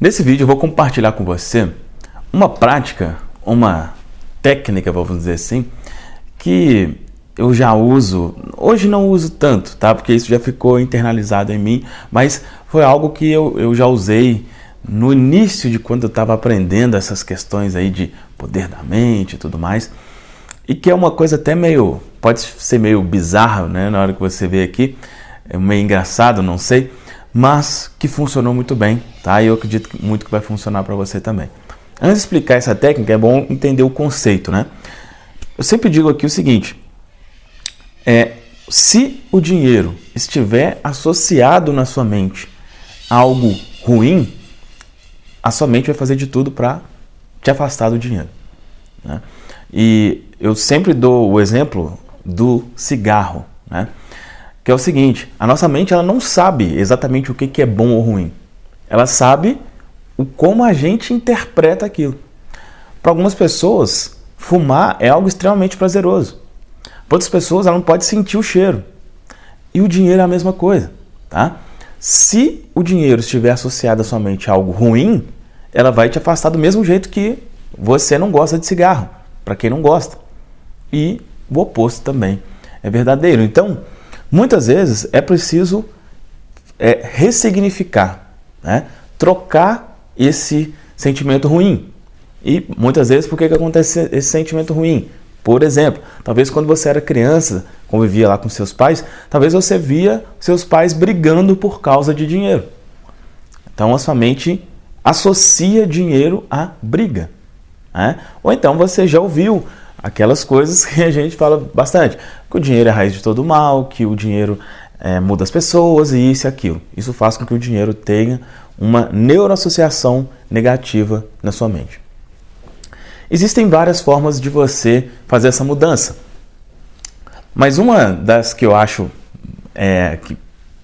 Nesse vídeo eu vou compartilhar com você uma prática, uma técnica, vamos dizer assim, que eu já uso, hoje não uso tanto, tá? Porque isso já ficou internalizado em mim, mas foi algo que eu, eu já usei no início de quando eu estava aprendendo essas questões aí de poder da mente e tudo mais, e que é uma coisa até meio, pode ser meio bizarra, né? Na hora que você vê aqui, é meio engraçado, não sei, mas que funcionou muito bem, tá? E eu acredito muito que vai funcionar para você também. Antes de explicar essa técnica, é bom entender o conceito, né? Eu sempre digo aqui o seguinte: é, se o dinheiro estiver associado na sua mente a algo ruim, a sua mente vai fazer de tudo para te afastar do dinheiro. Né? E eu sempre dou o exemplo do cigarro, né? Que é o seguinte: a nossa mente ela não sabe exatamente o que é bom ou ruim. Ela sabe o como a gente interpreta aquilo. Para algumas pessoas, fumar é algo extremamente prazeroso. Para outras pessoas, ela não pode sentir o cheiro. E o dinheiro é a mesma coisa, tá? Se o dinheiro estiver associado à sua mente a algo ruim, ela vai te afastar do mesmo jeito que você não gosta de cigarro, para quem não gosta. E o oposto também é verdadeiro. Então, Muitas vezes é preciso é, ressignificar, né? trocar esse sentimento ruim. E muitas vezes, por que, que acontece esse sentimento ruim? Por exemplo, talvez quando você era criança, convivia lá com seus pais, talvez você via seus pais brigando por causa de dinheiro. Então a sua mente associa dinheiro à briga. Né? Ou então você já ouviu aquelas coisas que a gente fala bastante, que o dinheiro é a raiz de todo mal, que o dinheiro é, muda as pessoas e isso e aquilo. Isso faz com que o dinheiro tenha uma neuroassociação negativa na sua mente. Existem várias formas de você fazer essa mudança, mas uma das que eu acho é, que,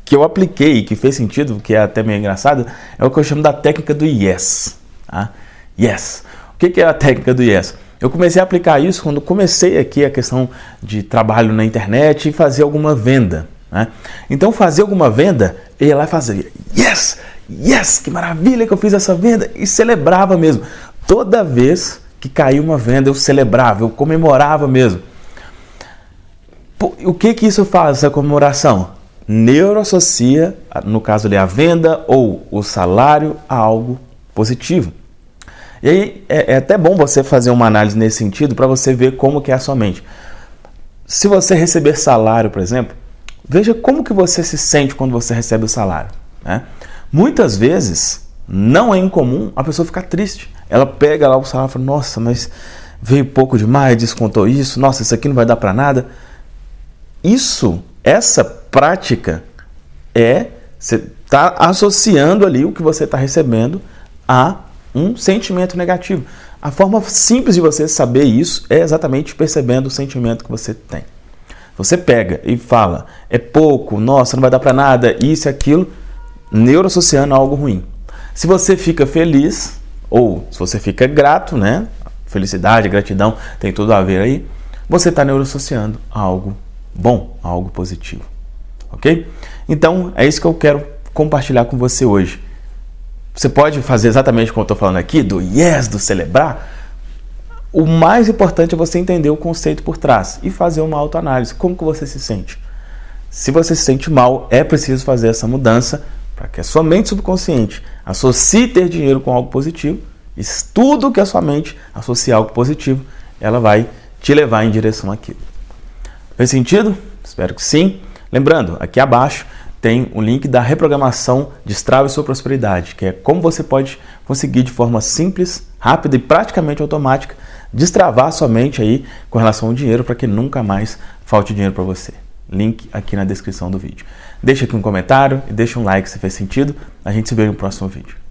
que eu apliquei que fez sentido, que é até meio engraçado, é o que eu chamo da técnica do yes. Tá? Yes. O que é a técnica do yes? Eu comecei a aplicar isso quando comecei aqui a questão de trabalho na internet e fazer alguma venda. Né? Então, fazer alguma venda, eu ia lá e fazia yes, yes, que maravilha que eu fiz essa venda e celebrava mesmo. Toda vez que caiu uma venda, eu celebrava, eu comemorava mesmo. O que que isso faz, essa comemoração? Neuroassocia, no caso ali, a venda ou o salário a algo positivo. E aí é, é até bom você fazer uma análise nesse sentido para você ver como que é a sua mente. Se você receber salário, por exemplo, veja como que você se sente quando você recebe o salário. Né? Muitas vezes não é incomum a pessoa ficar triste. Ela pega lá o salário e fala, nossa, mas veio pouco demais, descontou isso, nossa, isso aqui não vai dar para nada. Isso, essa prática é, você está associando ali o que você está recebendo a um sentimento negativo. A forma simples de você saber isso é exatamente percebendo o sentimento que você tem. Você pega e fala, é pouco, nossa, não vai dar para nada, isso e aquilo, neuroassociando a algo ruim. Se você fica feliz, ou se você fica grato, né? Felicidade, gratidão, tem tudo a ver aí. Você está neuroassociando algo bom, algo positivo. Ok? Então, é isso que eu quero compartilhar com você hoje. Você pode fazer exatamente como eu estou falando aqui, do yes, do celebrar. O mais importante é você entender o conceito por trás e fazer uma autoanálise. Como que você se sente? Se você se sente mal, é preciso fazer essa mudança para que a sua mente subconsciente associe ter dinheiro com algo positivo. E tudo que a sua mente associar algo positivo, ela vai te levar em direção àquilo. Fez sentido? Espero que sim. Lembrando, aqui abaixo tem o link da reprogramação Destrave Sua Prosperidade, que é como você pode conseguir de forma simples, rápida e praticamente automática destravar sua mente aí com relação ao dinheiro para que nunca mais falte dinheiro para você. Link aqui na descrição do vídeo. Deixa aqui um comentário e deixa um like se fez sentido. A gente se vê no próximo vídeo.